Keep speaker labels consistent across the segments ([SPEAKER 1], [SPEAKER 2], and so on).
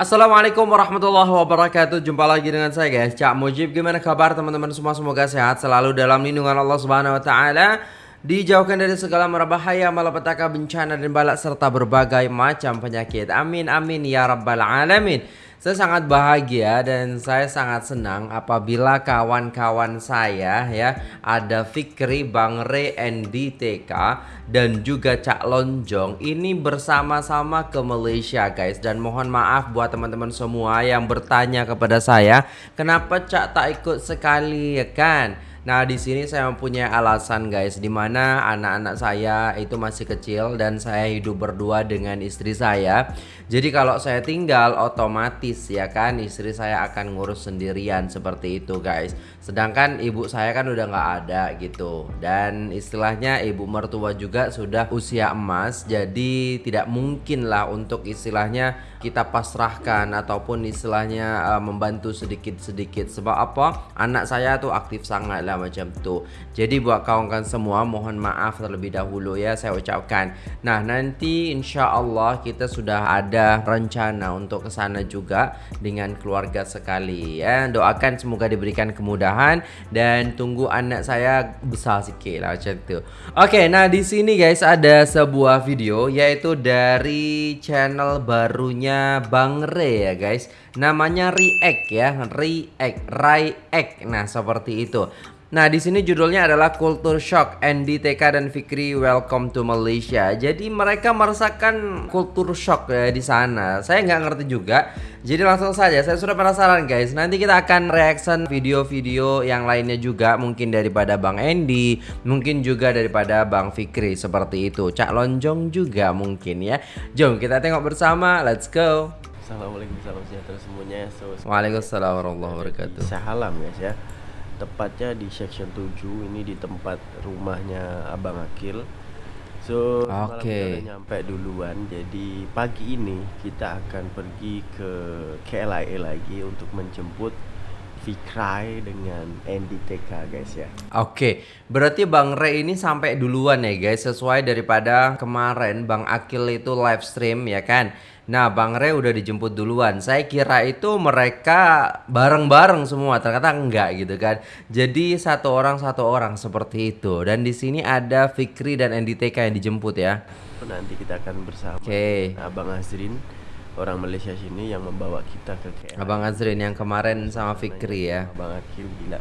[SPEAKER 1] Assalamualaikum warahmatullahi wabarakatuh. Jumpa lagi dengan saya guys. Cak Mujib Gimana kabar teman-teman semua? Semoga sehat selalu dalam lindungan Allah Subhanahu Wa Taala. Dijauhkan dari segala merabahaya Malapetaka bencana dan balak Serta berbagai macam penyakit. Amin amin ya rabbal alamin saya sangat bahagia dan saya sangat senang apabila kawan-kawan saya ya ada Fikri, Bang Re, Andy TK dan juga Cak Lonjong ini bersama-sama ke Malaysia guys dan mohon maaf buat teman-teman semua yang bertanya kepada saya kenapa Cak tak ikut sekali ya kan Nah, di sini saya mempunyai alasan guys di mana anak-anak saya itu masih kecil dan saya hidup berdua dengan istri saya. Jadi kalau saya tinggal otomatis ya kan istri saya akan ngurus sendirian seperti itu guys. Sedangkan ibu saya kan udah nggak ada gitu. Dan istilahnya ibu mertua juga sudah usia emas jadi tidak mungkin lah untuk istilahnya kita pasrahkan ataupun istilahnya uh, membantu sedikit-sedikit. Sebab apa? Anak saya tuh aktif sangat lah macam tuh jadi buat kawan-kawan semua mohon maaf terlebih dahulu ya saya ucapkan. Nah nanti insya Allah kita sudah ada rencana untuk ke sana juga dengan keluarga sekali. Ya doakan semoga diberikan kemudahan dan tunggu anak saya besar sikit lah macam tu. Oke nah di sini guys ada sebuah video yaitu dari channel barunya Bang Re ya guys. Namanya React ya React React Nah seperti itu Nah, di sini judulnya adalah Culture Shock. Andy, TK dan Fikri welcome to Malaysia. Jadi mereka merasakan culture shock ya di sana. Saya nggak ngerti juga. Jadi langsung saja, saya sudah penasaran guys. Nanti kita akan reaction video-video yang lainnya juga, mungkin daripada Bang Andy, mungkin juga daripada Bang Fikri seperti itu. Cak Lonjong juga mungkin ya. Jom kita tengok bersama. Let's go.
[SPEAKER 2] Assalamualaikum salam sejahtera semuanya.
[SPEAKER 1] So, Waalaikumsalam warahmatullahi wabarakatuh.
[SPEAKER 2] Salam guys ya tepatnya di section 7 ini di tempat rumahnya Abang Akil So
[SPEAKER 1] okay.
[SPEAKER 2] nyampe duluan Jadi pagi ini kita akan pergi ke KLIA lagi Untuk menjemput Fikrai dengan Andy TK guys ya
[SPEAKER 1] Oke okay. berarti Bang Ray ini sampai duluan ya guys Sesuai daripada kemarin Bang Akil itu live stream ya kan Nah, Bang Re udah dijemput duluan. Saya kira itu mereka bareng-bareng semua, ternyata enggak gitu kan. Jadi satu orang satu orang seperti itu. Dan di sini ada Fikri dan NDTK yang dijemput ya.
[SPEAKER 2] Nanti kita akan bersama okay. Abang Azrin, orang Malaysia sini yang membawa kita ke KL.
[SPEAKER 1] Abang Azrin yang kemarin sama Fikri ya.
[SPEAKER 2] Abang Akil gila.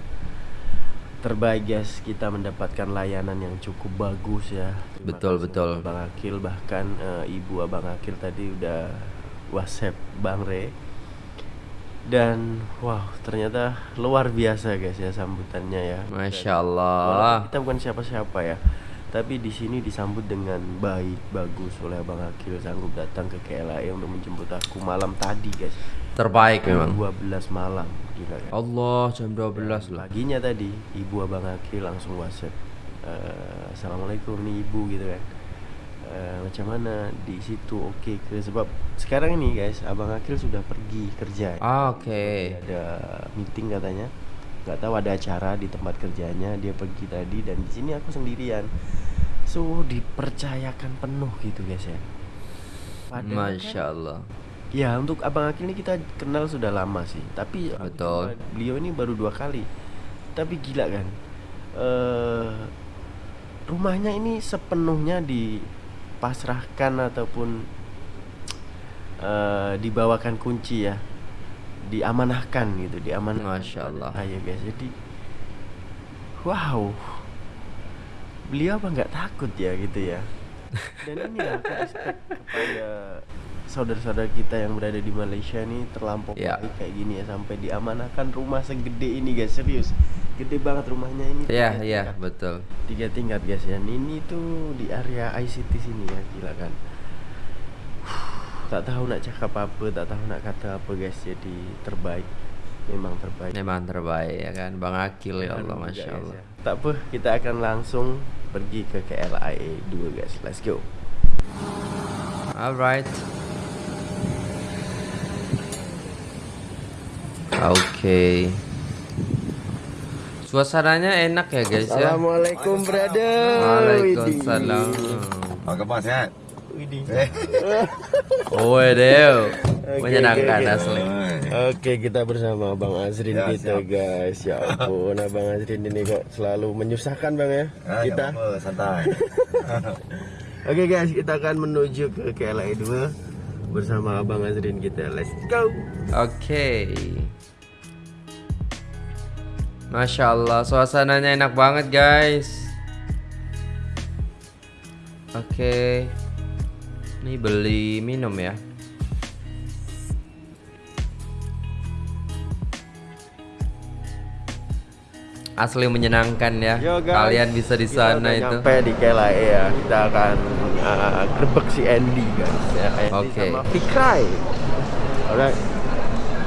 [SPEAKER 2] Terbaik guys kita mendapatkan layanan yang cukup bagus ya.
[SPEAKER 1] Terima betul betul.
[SPEAKER 2] Bang Akil bahkan uh, ibu abang Akil tadi udah WhatsApp Bang Re. Dan wow ternyata luar biasa guys ya sambutannya ya.
[SPEAKER 1] Masya Allah.
[SPEAKER 2] Kita bukan siapa-siapa ya tapi di sini disambut dengan baik bagus. Oleh abang Akil sanggup datang ke KLA untuk menjemput aku malam tadi guys.
[SPEAKER 1] Terbaik memang.
[SPEAKER 2] 12 malam gila kan
[SPEAKER 1] Allah jam 12 lah.
[SPEAKER 2] paginya tadi ibu abang Aki langsung whatsapp uh, assalamualaikum nih ibu gitu kan. Uh, macam mana? Di situ oke okay ke? Sebab sekarang ini guys abang Akil sudah pergi kerja.
[SPEAKER 1] Ah, oke. Okay.
[SPEAKER 2] ada meeting katanya nggak tahu ada acara di tempat kerjanya dia pergi tadi dan di sini aku sendirian. So dipercayakan penuh gitu guys ya
[SPEAKER 1] Padahal Masya Allah
[SPEAKER 2] Ya untuk Abang Akil ini kita kenal sudah lama sih Tapi
[SPEAKER 1] Betul.
[SPEAKER 2] beliau ini baru dua kali. Tapi gila kan uh, Rumahnya ini sepenuhnya dipasrahkan ataupun uh, Dibawakan kunci ya Diamanahkan gitu Diamanahkan
[SPEAKER 1] Masya Allah.
[SPEAKER 2] Ayo guys. Jadi Wow. Beliau apa nggak takut ya gitu ya? Dan ini aku respect kepada saudara-saudara kita yang berada di Malaysia nih terlampau yeah. baik kayak gini ya sampai diamanahkan rumah segede ini guys. Serius. Gede banget rumahnya ini.
[SPEAKER 1] Iya yeah, iya yeah, betul.
[SPEAKER 2] Tiga tingkat guys ya. Ini tuh di area ICT sini ya gila kan tak tahu nak cakap apa tak tahu nak kata apa guys jadi terbaik memang terbaik
[SPEAKER 1] memang terbaik ya kan Bang Akil ya Allah Masya Allah
[SPEAKER 2] ya. tak apa kita akan langsung pergi ke KLIA 2 guys let's go
[SPEAKER 1] alright Oke. Okay. Suasananya enak ya guys
[SPEAKER 2] ya. Assalamualaikum brother.
[SPEAKER 1] Waalaikumsalam.
[SPEAKER 3] Apa kabar sehat?
[SPEAKER 2] Widih.
[SPEAKER 1] Oh, deh.
[SPEAKER 2] Oke,
[SPEAKER 1] Menyenangkan
[SPEAKER 2] oke.
[SPEAKER 1] asli.
[SPEAKER 2] Oke, kita bersama Bang Azrin
[SPEAKER 3] Ya,
[SPEAKER 2] kita,
[SPEAKER 3] siap.
[SPEAKER 2] guys. Ya ampun, Abang Azrin ini kok selalu menyusahkan, Bang ya.
[SPEAKER 3] Ah,
[SPEAKER 2] kita.
[SPEAKER 3] apa-apa, santai.
[SPEAKER 2] Oke, guys, kita akan menuju ke KLA 2 bersama Abang Azrin kita. Let's go.
[SPEAKER 1] Oke. Masya Allah, suasananya enak banget guys. Oke. Ini beli minum ya. Asli menyenangkan ya.
[SPEAKER 2] Yo, guys.
[SPEAKER 1] Kalian bisa di sana itu.
[SPEAKER 2] Nyampe di KLA ya. Kita akan uh, si Andy, guys. Ya,
[SPEAKER 1] Oke.
[SPEAKER 2] sama Fikrai. Alright.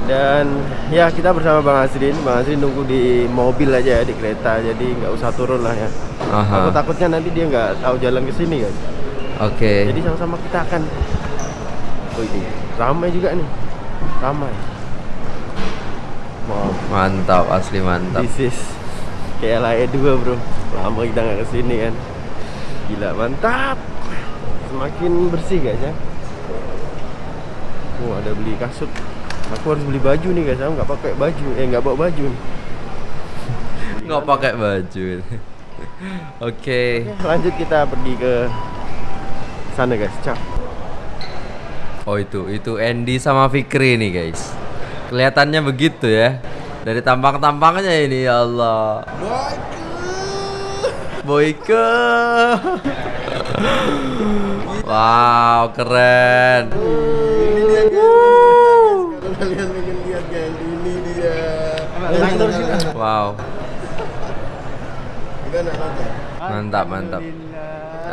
[SPEAKER 2] Dan ya kita bersama Bang Azrin. Bang Azrin nunggu di mobil aja ya di kereta, jadi nggak usah turun lah ya.
[SPEAKER 1] Aha.
[SPEAKER 2] Aku takutnya nanti dia nggak tahu jalan ke sini guys.
[SPEAKER 1] Oke.
[SPEAKER 2] Jadi sama-sama kita akan. Oh ini ramai juga nih, ramai. Wow,
[SPEAKER 1] Mantap, asli mantap.
[SPEAKER 2] this is KLA 2 bro. Lama kita nggak ke sini kan. Gila mantap. Semakin bersih guys ya. Oh ada beli kasut. Aku harus beli baju nih guys. Aku nggak pakai baju. Eh nggak bawa baju.
[SPEAKER 1] Nggak pakai baju. Oke.
[SPEAKER 2] Oke, lanjut kita pergi ke sana guys. Cak.
[SPEAKER 1] Oh itu, itu Andy sama Fikri nih guys. Kelihatannya begitu ya. Dari tampang-tampangnya ini ya Allah. Boyke. wow, keren.
[SPEAKER 2] Kalian pengen lihat guys, ini dia.
[SPEAKER 1] Wow,
[SPEAKER 2] nonton.
[SPEAKER 1] mantap, mantap.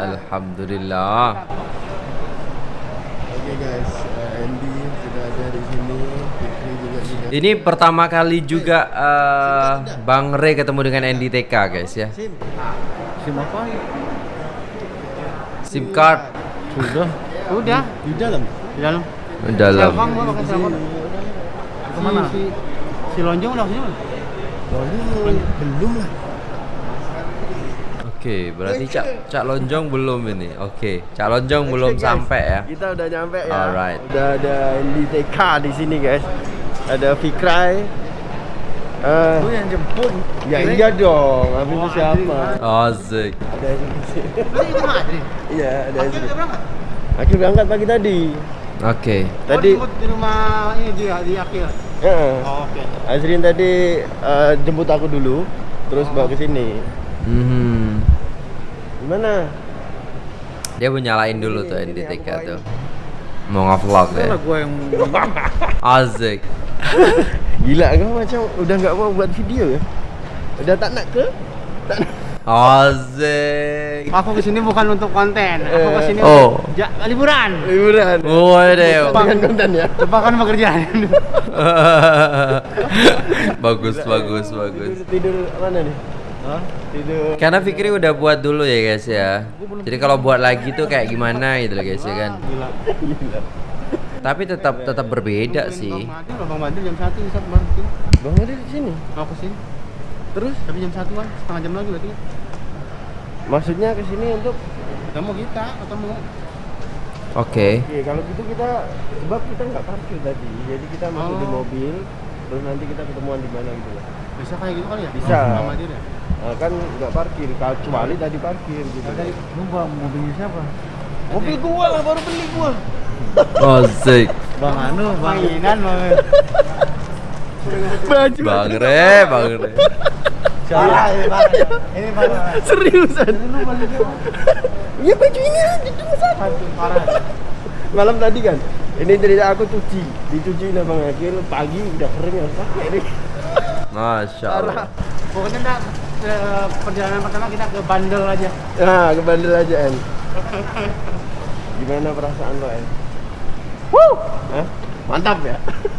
[SPEAKER 1] Alhamdulillah.
[SPEAKER 2] Oke guys, eh, Andy sudah ada di sini, Fikri juga sudah.
[SPEAKER 1] Ini pertama kali juga eh, Bang Ray ketemu dengan Andy TK guys ya.
[SPEAKER 2] Sim.
[SPEAKER 3] Sim apa?
[SPEAKER 1] SIM card
[SPEAKER 3] Sudah.
[SPEAKER 4] Udah,
[SPEAKER 3] Di dalam.
[SPEAKER 4] di dalam.
[SPEAKER 1] dalam.
[SPEAKER 4] Telepon gua pakai telepon.
[SPEAKER 3] Ke mana?
[SPEAKER 4] Si, si, si lonjong udah sini.
[SPEAKER 2] Belum, belum lah.
[SPEAKER 1] Oke, berarti Cak Cak Lonjong belum ini. Oke, Cak Lonjong belum
[SPEAKER 2] Oke, guys,
[SPEAKER 1] sampai ya.
[SPEAKER 2] Kita udah nyampe ya.
[SPEAKER 1] Alright.
[SPEAKER 2] Udah ada Andy TK di sini guys. Ada Fikrai. Eh,
[SPEAKER 3] Lu yang jemput.
[SPEAKER 2] ya iya dong. Habis itu
[SPEAKER 4] Oh,
[SPEAKER 2] siapa?
[SPEAKER 1] Asik.
[SPEAKER 2] Ada di sini.
[SPEAKER 4] Itu.
[SPEAKER 2] Iya, ada
[SPEAKER 4] berangkat.
[SPEAKER 2] Akhir berangkat pagi tadi.
[SPEAKER 1] Oke.
[SPEAKER 2] Tadi,
[SPEAKER 4] Oh, jemput di rumah ini di di Akil.
[SPEAKER 2] ya.
[SPEAKER 4] Oh, Oke.
[SPEAKER 2] Azrin tadi eh, jemput aku dulu, terus bawa ke sini.
[SPEAKER 1] Hmm.
[SPEAKER 2] Gimana?
[SPEAKER 1] Dia mau nyalain dulu tuh NDTK tuh. Mau nge-vlog ya.
[SPEAKER 3] gua yang
[SPEAKER 1] Asik.
[SPEAKER 2] Gila kau macam udah nggak mau buat video ya? Udah tak nak ke? Tak nak.
[SPEAKER 1] Asik.
[SPEAKER 4] Aku ke sini bukan untuk konten. Aku
[SPEAKER 2] Eh.
[SPEAKER 4] ke sini
[SPEAKER 1] Oh.
[SPEAKER 4] untuk ja, liburan.
[SPEAKER 2] Liburan.
[SPEAKER 1] Waduh.
[SPEAKER 2] Dengan konten ya.
[SPEAKER 4] Lupakan pekerjaan.
[SPEAKER 1] bagus, bagus, bagus.
[SPEAKER 2] Tidur, tidur mana nih? Hah? Tidur.
[SPEAKER 1] Karena Fikri udah buat dulu ya guys ya. Jadi kalau buat lagi tuh kayak gimana gitu loh guys ya kan.
[SPEAKER 4] Gila.
[SPEAKER 2] Gila.
[SPEAKER 1] Tapi tetap tetap berbeda sih.
[SPEAKER 4] Bang Mati jam 1 bisa sini.
[SPEAKER 2] Bang Adi di sini.
[SPEAKER 4] Ke sini.
[SPEAKER 2] Terus
[SPEAKER 4] Tapi jam 1 kan, setengah jam lagi berarti.
[SPEAKER 2] maksudnya ke sini untuk
[SPEAKER 4] Ketemu kita, ketemu.
[SPEAKER 1] Oke.
[SPEAKER 2] Oke, kalau gitu kita sebab kita nggak parkir tadi. Jadi kita masuk di
[SPEAKER 4] Oh.
[SPEAKER 2] mobil terus nanti kita ketemuan di mana gitu.
[SPEAKER 4] Bisa kayak gitu kali ya?
[SPEAKER 2] Bisa.
[SPEAKER 4] Sama dia ya?
[SPEAKER 2] Nah, kan nggak parkir, kecuali tadi parkir gitu.
[SPEAKER 4] Tadi
[SPEAKER 3] Lupa mobilnya siapa?
[SPEAKER 2] Mobil gua lah baru beli gua.
[SPEAKER 1] Asik.
[SPEAKER 3] Bang Anu, Bang.
[SPEAKER 4] mainan banget.
[SPEAKER 2] Baju.
[SPEAKER 1] Bang Re, Bang Re.
[SPEAKER 3] Parah ini parah. Ini parah.
[SPEAKER 2] Seriusan. Iya baju ini aja cuma satu.
[SPEAKER 4] Parah.
[SPEAKER 2] Malam tadi kan. Ini cerita aku cuci, dicuci sama Bang Akil pagi udah kering ya pakai ini.
[SPEAKER 1] Masya Allah.
[SPEAKER 4] Pokoknya enggak perjalanan pertama kita ke Bandel aja.
[SPEAKER 2] Nah, ke bandel aja En. Gimana perasaan lo En? Wuh, Hah? mantap ya.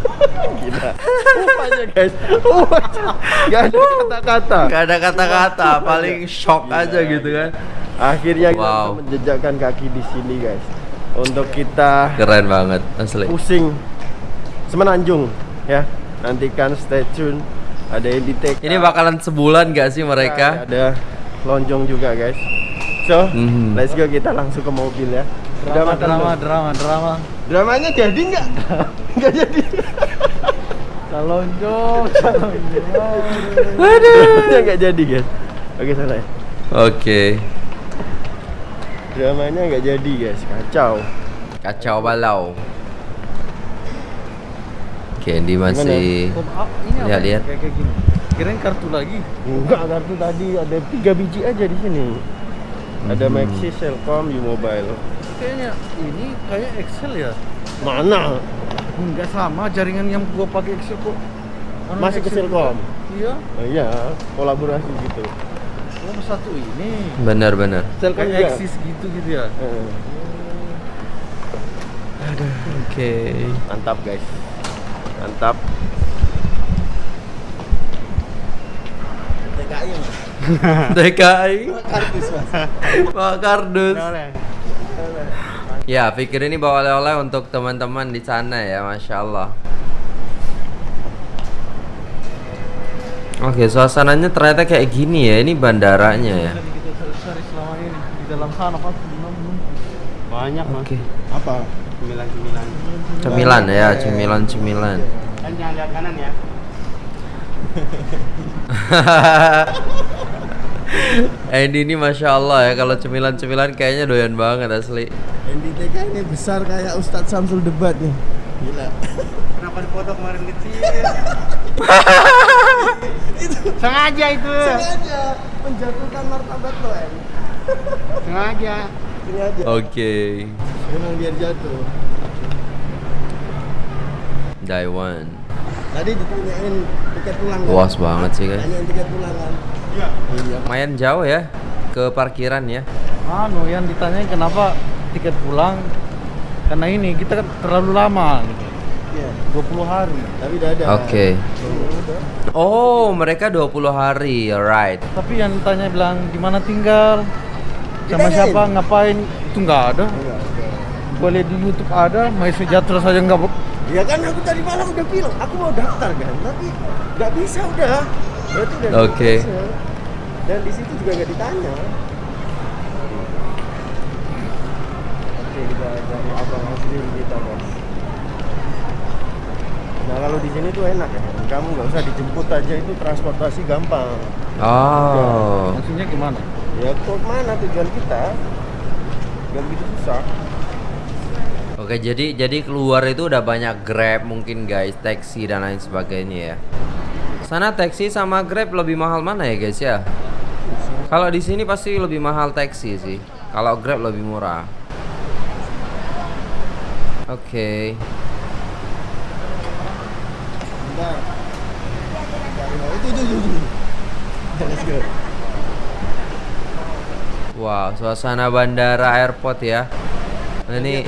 [SPEAKER 2] Gila. Uh aja guys. Uh. Gak ada kata-kata.
[SPEAKER 1] Gak ada kata-kata, paling shock aja gitu kan.
[SPEAKER 2] Akhirnya kita
[SPEAKER 1] Wow.
[SPEAKER 2] bisa menjejakkan kaki di sini guys. Untuk kita
[SPEAKER 1] Keren banget, asli.
[SPEAKER 2] pusing semenanjung ya. Nantikan stay tune. Ada yang di take.
[SPEAKER 1] Ini bakalan sebulan gak sih mereka?
[SPEAKER 2] Ada lonjong juga guys. so
[SPEAKER 1] Mhm.
[SPEAKER 2] let's go kita langsung ke mobil ya
[SPEAKER 3] Drama, drama,
[SPEAKER 2] belum?
[SPEAKER 3] drama, drama.
[SPEAKER 2] dramanya jadi nggak nggak jadi
[SPEAKER 3] Calon calon job.
[SPEAKER 2] dramanya nggak jadi guys oke salah ya
[SPEAKER 1] Oke.
[SPEAKER 2] dramanya nggak jadi guys kacau
[SPEAKER 1] Kacau balau. Candy masih
[SPEAKER 3] ini apa?
[SPEAKER 1] Lihat-lihat.
[SPEAKER 3] Kayak gini. Kirain kartu lagi.
[SPEAKER 2] enggak kartu tadi ada tiga biji aja di sini ada
[SPEAKER 1] Mhm.
[SPEAKER 2] Maxis, Selcom, U-Mobile
[SPEAKER 3] Kayaknya ini kayak Excel ya.
[SPEAKER 2] mana
[SPEAKER 3] Enggak sama jaringan yang gua pakai Excel kok. Orang
[SPEAKER 2] masih ke
[SPEAKER 3] Excel
[SPEAKER 2] Selcom
[SPEAKER 3] juga. Iya.
[SPEAKER 2] oh, iya kolaborasi gitu
[SPEAKER 3] Oh satu ini.
[SPEAKER 1] benar-benar.
[SPEAKER 2] Selcom
[SPEAKER 3] Kayak Axis gitu gitu ya.
[SPEAKER 2] Eh,
[SPEAKER 1] Oke.
[SPEAKER 2] mantap guys mantap TKI mas
[SPEAKER 1] TKI.
[SPEAKER 2] kardus mas
[SPEAKER 1] Pak Kardus. Ya, pikir ini bawa oleh-oleh untuk teman-teman di sana ya, masya Allah. Oke, suasananya ternyata kayak gini ya. Ini bandaranya ya.
[SPEAKER 3] Yang kita cari selama ini di dalam sana pas belum belum.
[SPEAKER 4] Banyak mas.
[SPEAKER 1] Oke.
[SPEAKER 2] apa
[SPEAKER 4] Cemilan-cemilan.
[SPEAKER 1] Cemilan ya, cemilan-cemilan.
[SPEAKER 4] Kan jangan lihat kanan ya.
[SPEAKER 1] Andy ini masya Allah ya, kalau cemilan-cemilan kayaknya doyan banget asli.
[SPEAKER 2] NDTK ini besar kayak Ustadz Samsul debat nih gila
[SPEAKER 4] Kenapa dipoto kemarin kecil? Sengaja itu.
[SPEAKER 2] sengaja menjatuhkan martabat lo en
[SPEAKER 4] Sengaja.
[SPEAKER 2] sengaja
[SPEAKER 1] Oke.
[SPEAKER 2] Memang biar jatuh
[SPEAKER 1] Daiwan.
[SPEAKER 2] tadi ditanyain tiket pulang kan?
[SPEAKER 1] Luas banget sih guys.
[SPEAKER 2] tanyain tiket pulang kan iya iya
[SPEAKER 1] Lumayan jauh ya ke parkiran ya.
[SPEAKER 3] Anu yang ditanyain kenapa tiket pulang karena ini kita kan terlalu lama gitu.
[SPEAKER 2] iya
[SPEAKER 3] 20 hari.
[SPEAKER 2] tapi udah ada
[SPEAKER 1] Oke. Oh, mereka 20 hari, alright.
[SPEAKER 3] Tapi yang ditanya bilang di mana tinggal, sama siapa, ngapain, itu nggak ada.
[SPEAKER 2] Enggak,
[SPEAKER 3] lihat di YouTube ada, My Sejahtera saja nggak bu-
[SPEAKER 2] Ya kan aku tadi malam udah bilang aku mau daftar kan, tapi nggak bisa udah. Berarti udah bisa. Dan di situ juga nggak ditanya. Oke kita cari abang Azril kita guys. Nah kalau di sini tuh enak ya, kamu nggak usah dijemput aja itu transportasi gampang.
[SPEAKER 1] Oh.
[SPEAKER 3] Maksudnya gimana?
[SPEAKER 2] Ya ke mana tujuan kita? Gak begitu susah.
[SPEAKER 1] Oke, jadi jadi keluar itu udah banyak Grab mungkin guys, taksi dan lain sebagainya ya. Sana taksi sama Grab lebih mahal mana ya guys ya? Kalau di sini pasti lebih mahal taksi sih. Kalau Grab lebih murah. Oke. Wow, suasana bandara airport ya. Ini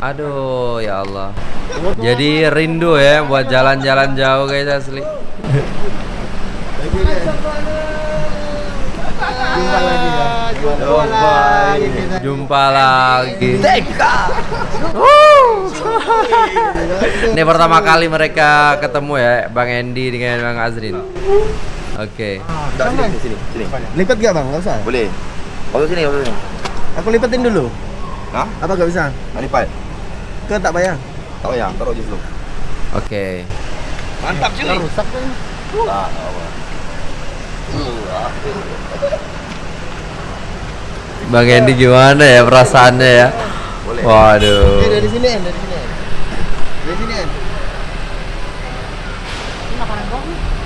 [SPEAKER 1] aduh ya Allah. Jadi rindu ya buat jalan-jalan jauh guys asli.
[SPEAKER 2] Jumpa lagi ya.
[SPEAKER 1] Jumpa lagi. Jumpa lagi. Ini pertama kali mereka ketemu ya, Bang Endi dengan Bang Azrin. Oke.
[SPEAKER 5] Udah sini, sini, sini.
[SPEAKER 2] Lipat gak bang? Gak usah.
[SPEAKER 5] Boleh. Masuk sini, masuk sini.
[SPEAKER 2] Aku lipatin dulu.
[SPEAKER 5] Hah?
[SPEAKER 2] Apa gak bisa?
[SPEAKER 5] Pak.
[SPEAKER 2] Ke tak bayar.
[SPEAKER 5] Tak payah, taruh je dulu.
[SPEAKER 1] Oke.
[SPEAKER 5] Mantap cuy.
[SPEAKER 2] Rusak kan?
[SPEAKER 5] Tak, tak apa.
[SPEAKER 1] Bang Endi gimana ya perasaannya ya?
[SPEAKER 5] Boleh.
[SPEAKER 1] Waduh.
[SPEAKER 2] Eh dari sini dari sini. Dari sini En.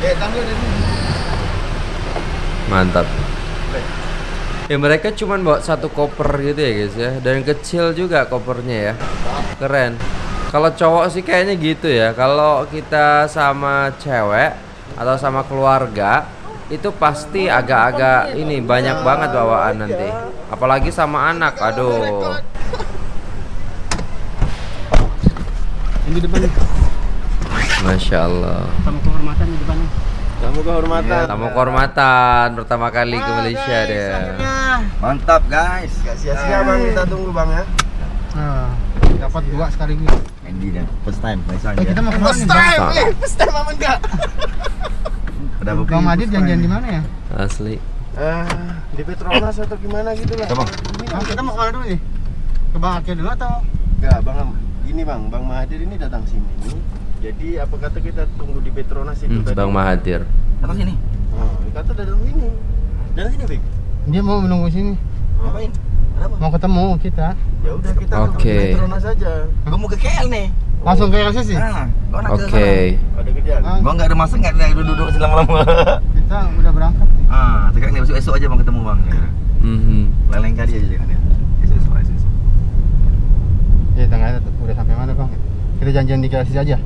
[SPEAKER 2] Eh, tampil dari sini.
[SPEAKER 1] Mantap. Ya mereka cuman bawa satu koper gitu ya guys ya Dan kecil juga kopernya ya Keren. Kalau cowok sih kayaknya gitu ya. Kalau kita sama cewek Atau sama keluarga Itu pasti agak-agak ini banyak banget bawaan nanti. Apalagi sama anak Aduh.
[SPEAKER 4] Ini di depan.
[SPEAKER 1] Masya Allah.
[SPEAKER 4] Sama kehormatan di depan.
[SPEAKER 2] Kamu kehormatan.
[SPEAKER 1] Tamu kehormatan Pertama kali ke Malaysia dia.
[SPEAKER 5] Mantap guys.
[SPEAKER 2] Gak sia-sia bang, kita tunggu bang ya.
[SPEAKER 4] Nah, dapat dua sekaligus.
[SPEAKER 5] Andy dan first time Faisal
[SPEAKER 4] Eh, kita
[SPEAKER 5] dia.
[SPEAKER 4] mau ke mana nih?
[SPEAKER 1] time,
[SPEAKER 2] eh, first time apa enggak?
[SPEAKER 5] Ada apa?
[SPEAKER 4] Bang Adit janjian di mana ya?
[SPEAKER 1] Asli
[SPEAKER 2] Eh, di Petronas atau gimana gitu lah.
[SPEAKER 5] Coba.
[SPEAKER 4] Nah, kita mau ke mana dulu nih? Ke Bang Akil dulu atau?
[SPEAKER 2] Enggak, Bang. Gini Bang, Bang Mahathir ini datang sini. Jadi apa kata kita tunggu di Petronas itu
[SPEAKER 1] Hmm,
[SPEAKER 2] tadi?
[SPEAKER 1] Bang Mahathir.
[SPEAKER 5] Datang sini.
[SPEAKER 2] Oh, kata datang sini. Datang sini, Bik.
[SPEAKER 4] Dia mau menunggu sini.
[SPEAKER 5] Ngapain? Kenapa?
[SPEAKER 4] Mau ketemu kita.
[SPEAKER 2] Ya udah kita
[SPEAKER 1] Oke.
[SPEAKER 2] di Petronas aja.
[SPEAKER 5] Gua mau ke KL nih.
[SPEAKER 4] Langsung ke LCC.
[SPEAKER 5] Ah, gua nak ke
[SPEAKER 1] Oke.
[SPEAKER 2] Ada kerjaan.
[SPEAKER 4] Ah.
[SPEAKER 5] Gua nggak ada masa nggak ada duduk-duduk selama-lama.
[SPEAKER 4] Kita udah berangkat. nih.
[SPEAKER 5] ah, sekarang nih besok-besok aja bang ketemu bang. Ya.
[SPEAKER 1] Mhm.
[SPEAKER 5] Lain-lain kali aja jangan ya. Esok-esok, esok-esok.
[SPEAKER 4] Ya, tengah udah sampai mana bang? Kita janjian di LCC aja.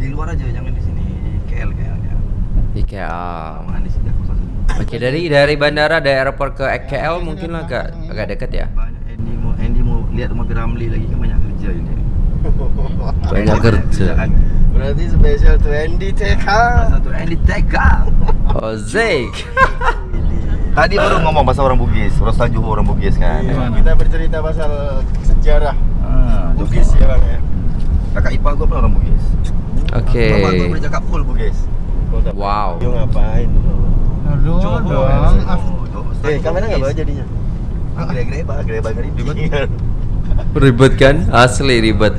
[SPEAKER 5] Di luar aja, jangan di sini. Di KL KL ya.
[SPEAKER 1] Di KL.
[SPEAKER 5] Aman di sini
[SPEAKER 1] Oke, dari dari bandara dari airport ke KL mungkin agak agak dekat ya.
[SPEAKER 5] Andy mau Andy mau lihat rumah Piramli lagi kan banyak kerja ini.
[SPEAKER 1] Banyak kerja.
[SPEAKER 5] Kerjaan.
[SPEAKER 2] Berarti spesial to Andy TK.
[SPEAKER 5] Satu Andy Tega.
[SPEAKER 1] Oh, Zik.
[SPEAKER 5] Tadi baru ngomong bahasa orang Bugis, Rosal Johor orang Bugis kan.
[SPEAKER 2] Kita bercerita pasal sejarah
[SPEAKER 5] Ah,
[SPEAKER 2] Bugis ya Bang ya.
[SPEAKER 5] Kakak ipar gua pun orang Bugis.
[SPEAKER 1] Oke.
[SPEAKER 5] Bapak gua boleh cakap full Bugis.
[SPEAKER 1] Wow.
[SPEAKER 2] Yo ngapain?
[SPEAKER 4] Aduh,
[SPEAKER 5] Johor,
[SPEAKER 4] dong.
[SPEAKER 2] Eh, kamera enggak bawa jadinya?
[SPEAKER 5] Ah, Greba-greba, greba ribet.
[SPEAKER 1] Ribet kan? Asli ribet.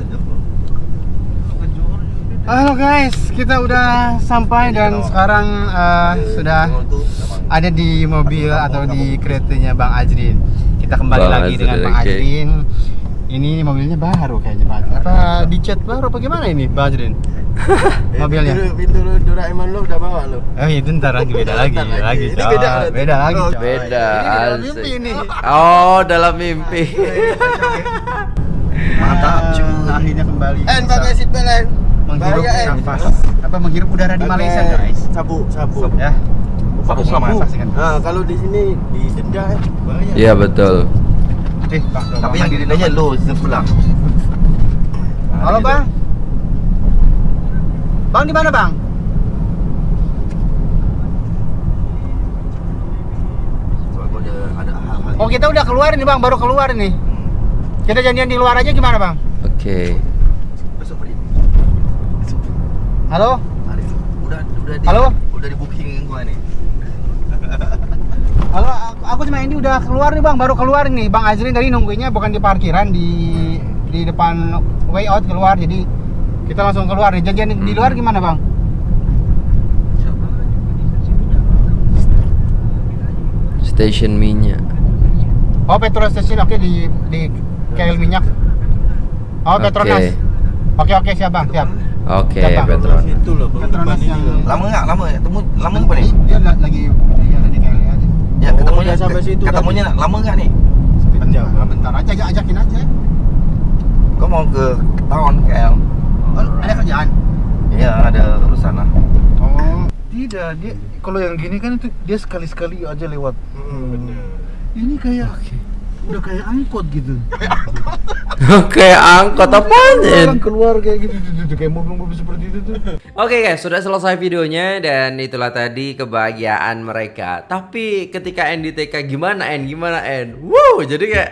[SPEAKER 4] Halo guys, kita udah sampai dan sekarang eh, sudah ada di mobil atau di keretanya Bang Ajrin. Kita kembali
[SPEAKER 1] Bang
[SPEAKER 4] lagi dengan
[SPEAKER 1] Ajrin,
[SPEAKER 4] Bang. Ajrin. Ini mobilnya baru kayaknya Bang. Ajrin. Apa dicat baru apa gimana ini Bang Ajrin? Mobilnya.
[SPEAKER 2] Pintu, pintu lu Doraemon lu udah bawa lu.
[SPEAKER 4] Oh itu ntar lagi beda lagi,
[SPEAKER 2] Ntar lagi.
[SPEAKER 4] lagi.
[SPEAKER 2] Ini beda
[SPEAKER 4] beda lagi.
[SPEAKER 2] Oh.
[SPEAKER 1] Beda.
[SPEAKER 4] Ini dalam mimpi ini.
[SPEAKER 1] Oh, dalam mimpi.
[SPEAKER 5] Mantap, cuy.
[SPEAKER 4] Ah, Akhirnya kembali.
[SPEAKER 2] En pakai seat belt En.
[SPEAKER 4] menghirup nafas. Apa menghirup udara di Malaysia guys?
[SPEAKER 2] Sabu, sabu.
[SPEAKER 4] Ya.
[SPEAKER 5] Sabu.
[SPEAKER 4] Saksikan.
[SPEAKER 2] Nah, kalau di sini didenda En. Bahaya.
[SPEAKER 1] Iya betul.
[SPEAKER 4] Eh,
[SPEAKER 5] Tapi yang didendanya sistem sebelah.
[SPEAKER 4] Halo bang. Bang di mana bang? Oh kita udah keluar nih bang, baru keluar nih. Kita janjian di luar aja gimana bang?
[SPEAKER 1] Oke.
[SPEAKER 5] Besok pergi.
[SPEAKER 4] Halo?
[SPEAKER 5] Hari ini. Udah udah di
[SPEAKER 4] Halo?
[SPEAKER 5] udah di booking gua nih.
[SPEAKER 4] Halo, aku, aku sama Indi udah keluar nih bang, baru keluar nih. Bang Azrin tadi nungguinnya bukan di parkiran di di depan way out keluar, jadi kita langsung keluar nih. Janjian di luar gimana bang?
[SPEAKER 1] Station minyak.
[SPEAKER 4] Oh petrol station oke di di KL minyak. Oh
[SPEAKER 1] Oke.
[SPEAKER 4] Petronas. Oke oke siap bang, siap.
[SPEAKER 1] Oke,
[SPEAKER 4] Siapa?
[SPEAKER 1] Petronas.
[SPEAKER 2] Itu loh, Bang.
[SPEAKER 4] Petronas yang-.
[SPEAKER 5] Lama nggak? Lama ya? Temu lama nggak nih?
[SPEAKER 4] Dia la- lagi dia KL aja.
[SPEAKER 5] Ya
[SPEAKER 2] Oh,
[SPEAKER 5] ketemunya
[SPEAKER 2] udah sampai situ
[SPEAKER 5] Ketemunya lama nggak nih?
[SPEAKER 2] Bentar.
[SPEAKER 4] Bentar, bentar aja ajak ajakin aja.
[SPEAKER 5] Gua mau ke town KL.
[SPEAKER 4] Oh, ada kerjaan.
[SPEAKER 5] Iya ada urusan lah.
[SPEAKER 3] Oh, tidak. Dia kalau yang gini kan itu dia sekali-sekali aja lewat.
[SPEAKER 2] Hmm, bener.
[SPEAKER 3] Ini kayak udah kayak angkot gitu.
[SPEAKER 1] Oke, angkot apaan?
[SPEAKER 3] Orang keluar kayak gitu, tuh, tuh, kayak mobil-mobil seperti itu tuh.
[SPEAKER 1] Oke guys, sudah selesai videonya dan itulah tadi kebahagiaan mereka. Tapi ketika NDTK gimana En? Gimana En? Wow, jadi kayak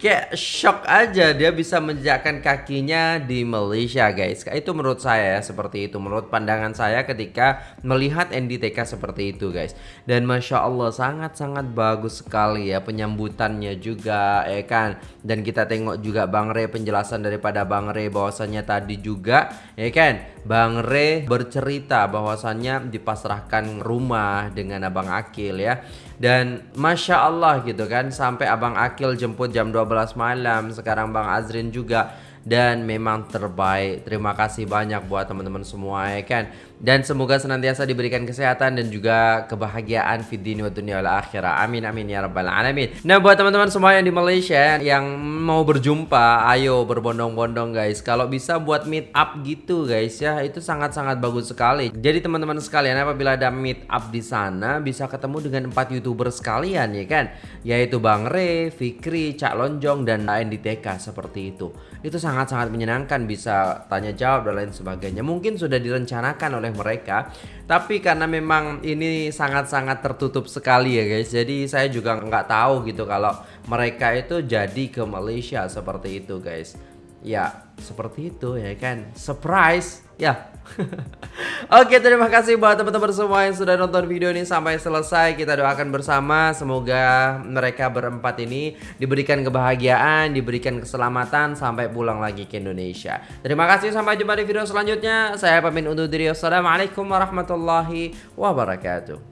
[SPEAKER 1] kayak shock aja dia bisa menjejakkan kakinya di Malaysia guys. Itu menurut saya ya, seperti itu. Menurut pandangan saya ketika melihat NDTK seperti itu guys. Dan masya Allah sangat-sangat bagus sekali ya penyambutannya juga ya kan. Dan kita tengok juga Bang Re penjelasan daripada Bang Re bahwasannya tadi juga ya kan Bang Re bercerita bahwasannya dipasrahkan rumah dengan Abang Akil ya. Dan Masya Allah gitu kan sampai Abang Akil jemput jam 12 malam sekarang Bang Azrin juga. Dan memang terbaik. Terima kasih banyak buat teman-teman semua ya kan dan semoga senantiasa diberikan kesehatan dan juga kebahagiaan di dunia wa dunia wal amin amin ya rabbal alamin. Nah buat teman-teman semua yang di Malaysia yang mau berjumpa ayo berbondong-bondong guys. Kalau bisa buat meet up gitu guys ya itu sangat-sangat bagus sekali. Jadi teman-teman sekalian apabila ada meet up di sana bisa ketemu dengan empat youtuber sekalian ya kan? Yaitu Bang Re, Fikri, Cak Lonjong dan NDTK seperti itu. Itu sangat-sangat menyenangkan bisa tanya jawab dan lain sebagainya. Mungkin sudah direncanakan oleh mereka. Tapi karena memang ini sangat-sangat tertutup sekali ya guys. Jadi saya juga nggak tahu gitu kalau mereka itu jadi ke Malaysia seperti itu guys. Ya seperti itu ya kan. Surprise. Ya Oke terima kasih buat teman-teman semua yang sudah nonton video ini sampai selesai. Kita doakan bersama semoga mereka berempat ini diberikan kebahagiaan Diberikan keselamatan sampai pulang lagi ke Indonesia. Terima kasih sampai jumpa di video selanjutnya. Saya pamit undur diri. Wassalamualaikum warahmatullahi wabarakatuh